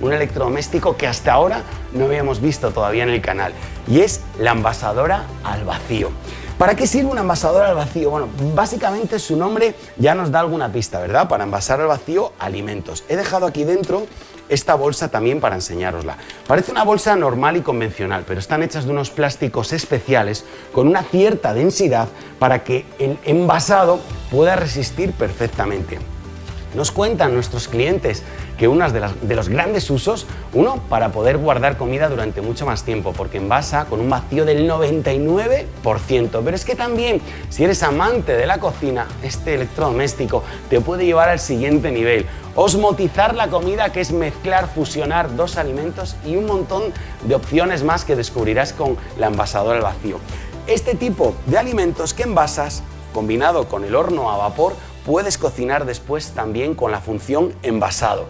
un electrodoméstico que hasta ahora no habíamos visto todavía en el canal y es la envasadora al vacío. ¿Para qué sirve una envasadora al vacío? Bueno, básicamente su nombre ya nos da alguna pista, ¿verdad? Para envasar al vacío alimentos. He dejado aquí dentro esta bolsa también para enseñárosla. Parece una bolsa normal y convencional, pero están hechas de unos plásticos especiales con una cierta densidad para que el envasado pueda resistir perfectamente. Nos cuentan nuestros clientes que uno de, de, los grandes usos, uno, para poder guardar comida durante mucho más tiempo, porque envasa con un vacío del 99%. Pero es que también, si eres amante de la cocina, este electrodoméstico te puede llevar al siguiente nivel. Osmotizar la comida, que es mezclar, fusionar dos alimentos y un montón de opciones más que descubrirás con la envasadora al vacío. Este tipo de alimentos que envasas, combinado con el horno a vapor, puedes cocinar después también con la función envasado.